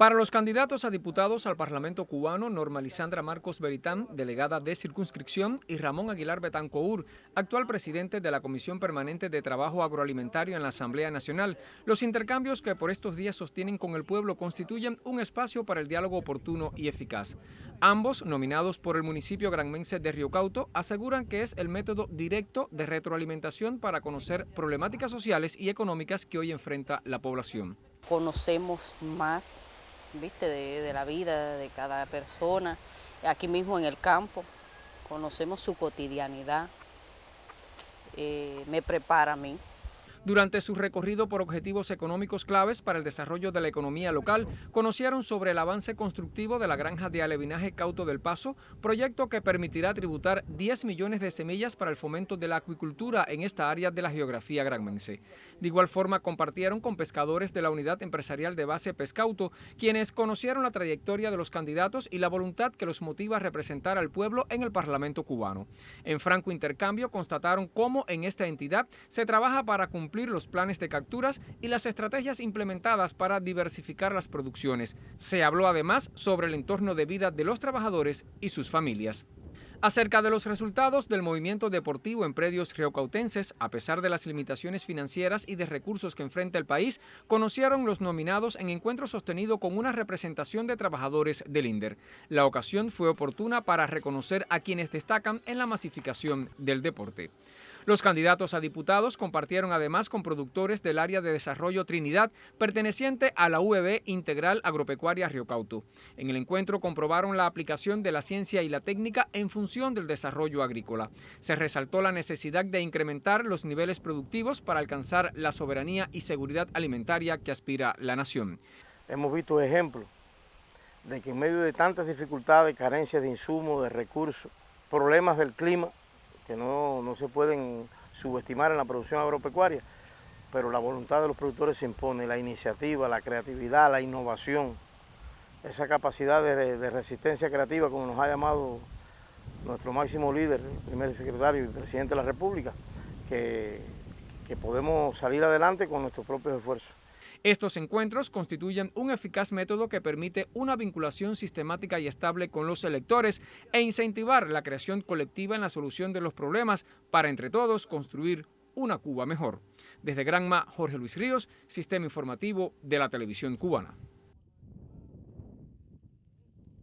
Para los candidatos a diputados al Parlamento cubano, Norma Lisandra Marcos Beritán, delegada de circunscripción, y Ramón Aguilar Betancour, actual presidente de la Comisión Permanente de Trabajo Agroalimentario en la Asamblea Nacional, los intercambios que por estos días sostienen con el pueblo constituyen un espacio para el diálogo oportuno y eficaz. Ambos, nominados por el municipio granmense de Río Cauto, aseguran que es el método directo de retroalimentación para conocer problemáticas sociales y económicas que hoy enfrenta la población. Conocemos más ¿viste? De, la vida de cada persona, aquí mismo en el campo, conocemos su cotidianidad, eh, me prepara a mí durante su recorrido por objetivos económicos claves para el desarrollo de la economía local, conocieron sobre el avance constructivo de la granja de alevinaje Cauto del Paso, proyecto que permitirá tributar 10 millones de semillas para el fomento de la acuicultura en esta área de la geografía granmense. De igual forma, compartieron con pescadores de la unidad empresarial de base Pescauto, quienes conocieron la trayectoria de los candidatos y la voluntad que los motiva a representar al pueblo en el Parlamento cubano. En franco intercambio, constataron cómo en esta entidad se trabaja para cumplir los planes de capturas y las estrategias implementadas para diversificar las producciones. Se habló además sobre el entorno de vida de los trabajadores y sus familias. Acerca de los resultados del movimiento deportivo en predios geocautenses, a pesar de las limitaciones financieras y de recursos que enfrenta el país, conocieron los nominados en encuentro sostenido con una representación de trabajadores del INDER. La ocasión fue oportuna para reconocer a quienes destacan en la masificación del deporte. Los candidatos a diputados compartieron además con productores del área de desarrollo Trinidad, perteneciente a la UEB Integral Agropecuaria Río Cauto. En el encuentro comprobaron la aplicación de la ciencia y la técnica en función del desarrollo agrícola. Se resaltó la necesidad de incrementar los niveles productivos para alcanzar la soberanía y seguridad alimentaria que aspira la nación. Hemos visto ejemplos de que en medio de tantas dificultades, carencias de insumos, de recursos, problemas del clima, que no, se pueden subestimar en la producción agropecuaria, pero la voluntad de los productores se impone, la iniciativa, la creatividad, la innovación, esa capacidad de, resistencia creativa, como nos ha llamado nuestro máximo líder, primer secretario y presidente de la República, que, que podemos salir adelante con nuestros propios esfuerzos. Estos encuentros constituyen un eficaz método que permite una vinculación sistemática y estable con los electores e incentivar la creación colectiva en la solución de los problemas para entre todos construir una Cuba mejor. Desde Granma, Jorge Luis Ríos, Sistema Informativo de la Televisión Cubana.